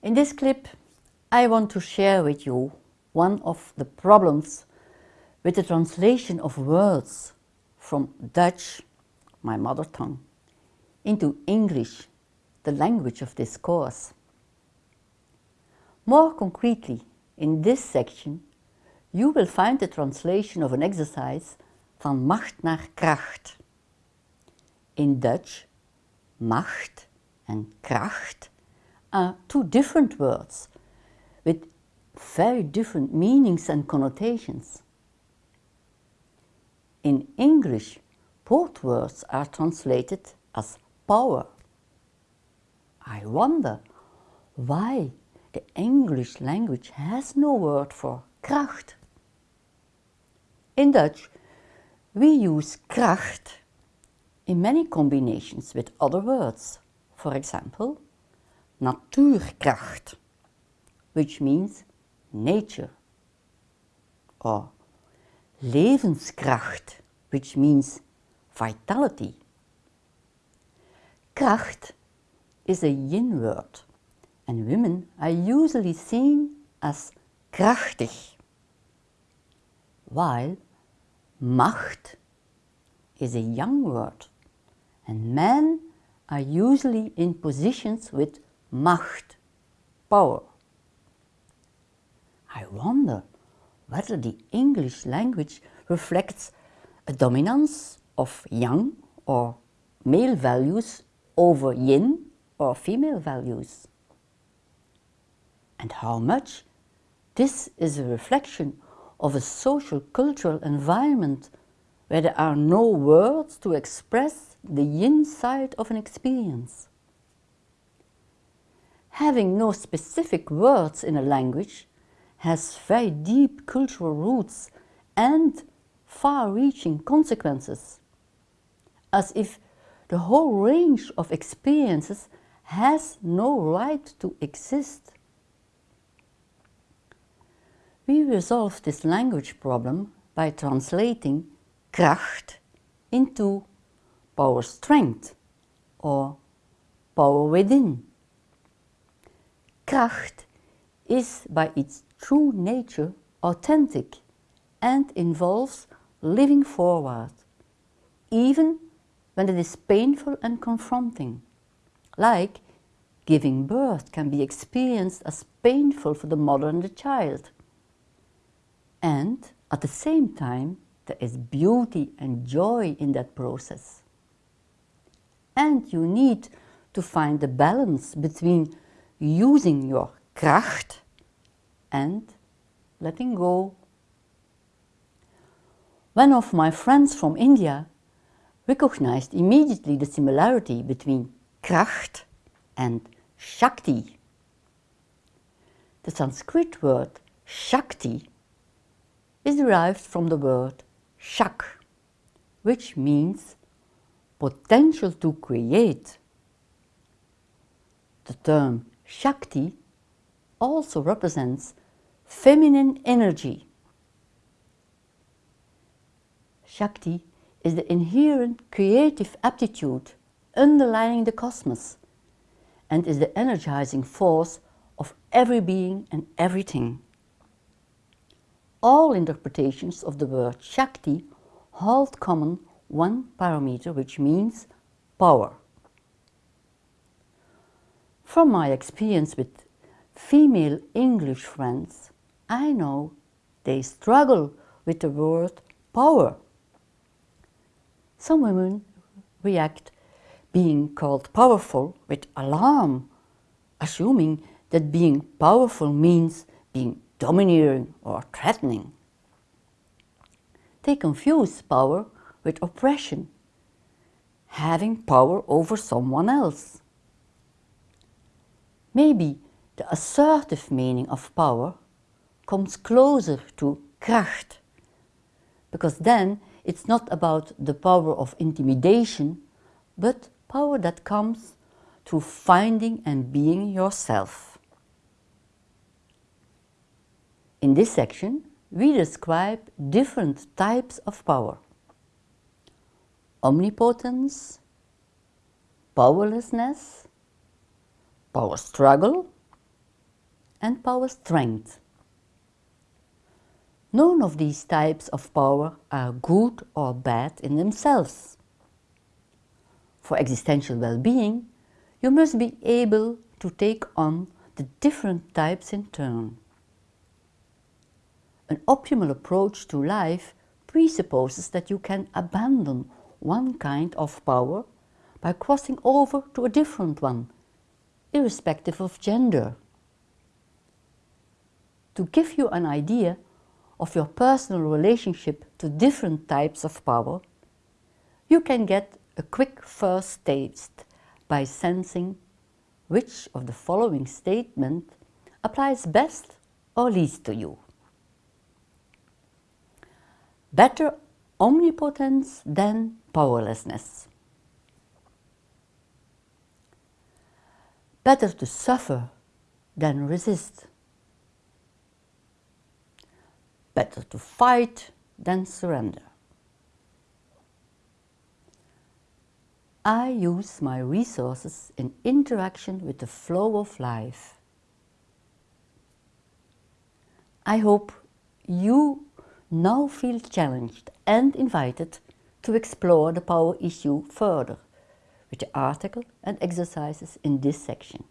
In this clip, I want to share with you one of the problems with the translation of words from Dutch, my mother tongue, into English, the language of this course. More concretely, in this section, you will find the translation of an exercise van macht naar kracht. In Dutch, macht and kracht are two different words with very different meanings and connotations. In English, both words are translated as power. I wonder why the English language has no word for kracht. In Dutch, we use kracht in many combinations with other words. For example, natuurkracht, which means nature, or levenskracht, which means vitality. Kracht is a yin word, and women are usually seen as krachtig, while macht is a yang word, and men are usually in positions with macht, power. I wonder whether the English language reflects a dominance of yang or male values over yin or female values. And how much this is a reflection of a social cultural environment where there are no words to express the yin side of an experience. Having no specific words in a language has very deep cultural roots and far-reaching consequences, as if the whole range of experiences has no right to exist. We resolve this language problem by translating kracht into power strength or power within. Kracht is by its true nature authentic and involves living forward, even when it is painful and confronting, like giving birth can be experienced as painful for the mother and the child. And at the same time, there is beauty and joy in that process. And you need to find the balance between using your kracht and letting go. One of my friends from India recognized immediately the similarity between kracht and shakti. The Sanskrit word shakti is derived from the word shak, which means potential to create. The term Shakti also represents feminine energy. Shakti is the inherent creative aptitude underlying the cosmos and is the energizing force of every being and everything. All interpretations of the word Shakti hold common one parameter which means power. From my experience with female English friends, I know they struggle with the word power. Some women react being called powerful with alarm, assuming that being powerful means being domineering or threatening. They confuse power with oppression, having power over someone else. Maybe the assertive meaning of power comes closer to kracht, because then it's not about the power of intimidation, but power that comes through finding and being yourself. In this section, we describe different types of power. Omnipotence, powerlessness, power struggle, and power strength. None of these types of power are good or bad in themselves. For existential well-being, you must be able to take on the different types in turn. An optimal approach to life presupposes that you can abandon one kind of power by crossing over to a different one, irrespective of gender. To give you an idea of your personal relationship to different types of power, you can get a quick first taste by sensing which of the following statement applies best or least to you. Better omnipotence than powerlessness. Better to suffer than resist. Better to fight than surrender. I use my resources in interaction with the flow of life. I hope you now feel challenged and invited to explore the power issue further with the article and exercises in this section.